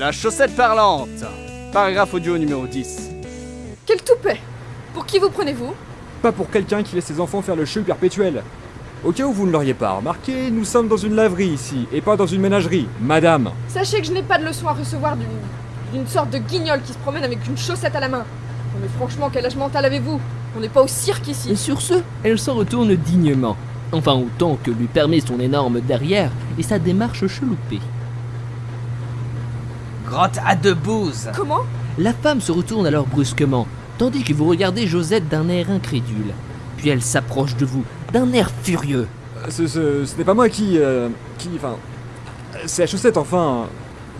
La chaussette parlante Paragraphe audio numéro 10. Quel toupet? Pour qui vous prenez-vous? Pas pour quelqu'un qui laisse ses enfants faire le cheveu perpétuel. Au cas où vous ne l'auriez pas remarqué, nous sommes dans une laverie ici, et pas dans une ménagerie, madame. Sachez que je n'ai pas de leçon à recevoir d'une sorte de guignol qui se promène avec une chaussette à la main. Non mais franchement, quel âge mental avez-vous? On n'est pas au cirque Et ici. sur ce, elle s'en retourne dignement. Enfin autant que lui permet son énorme derrière et sa démarche cheloupée. Grotte à deux bouses Comment? La femme se retourne alors brusquement, tandis que vous regardez Josette d'un air incrédule. Puis elle s'approche de vous, d'un air furieux. Euh, Ce, ce- ce n'est pas moi qui... euh, qui... Enfin... C'est la chaussette, enfin...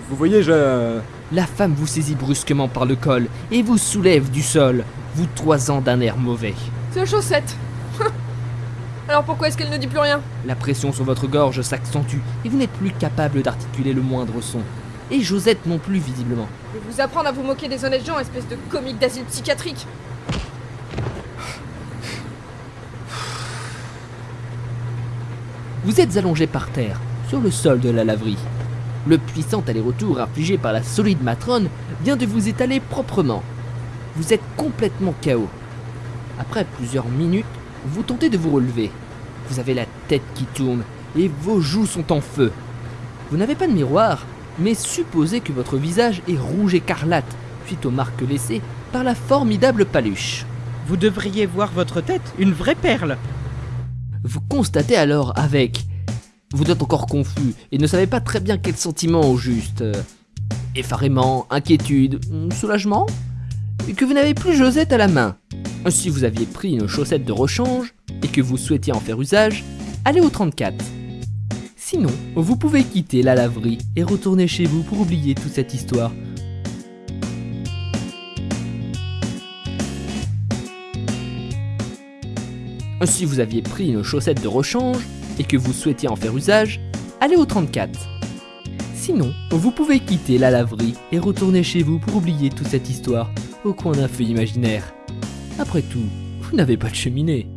Vous voyez, je... La femme vous saisit brusquement par le col et vous soulève du sol, vous toisant d'un air mauvais. C'est la chaussette. Alors pourquoi est-ce qu'elle ne dit plus rien? La pression sur votre gorge s'accentue et vous n'êtes plus capable d'articuler le moindre son. Et Josette non plus visiblement. Je vais vous apprendre à vous moquer des honnêtes gens, espèce de comique d'asile psychiatrique. Vous êtes allongé par terre, sur le sol de la laverie. Le puissant aller-retour infligé par la solide matrone vient de vous étaler proprement. Vous êtes complètement KO. Après plusieurs minutes, vous tentez de vous relever. Vous avez la tête qui tourne et vos joues sont en feu. Vous n'avez pas de miroir, mais supposez que votre visage est rouge écarlate suite aux marques laissées par la formidable paluche. Vous devriez voir votre tête, une vraie perle. Vous constatez alors avec... Vous êtes encore confus et ne savez pas très bien quel sentiment au juste. euh, Effarément, inquiétude, soulagement Et que vous n'avez plus Josette à la main. Si vous aviez pris une chaussette de rechange et que vous souhaitiez en faire usage, allez au 34. Sinon, vous pouvez quitter la laverie et retourner chez vous pour oublier toute cette histoire. Si vous aviez pris une chaussette de rechange et que vous souhaitiez en faire usage, allez au 34. Sinon, vous pouvez quitter la laverie et retourner chez vous pour oublier toute cette histoire au coin d'un feu imaginaire. Après tout, vous n'avez pas de cheminée.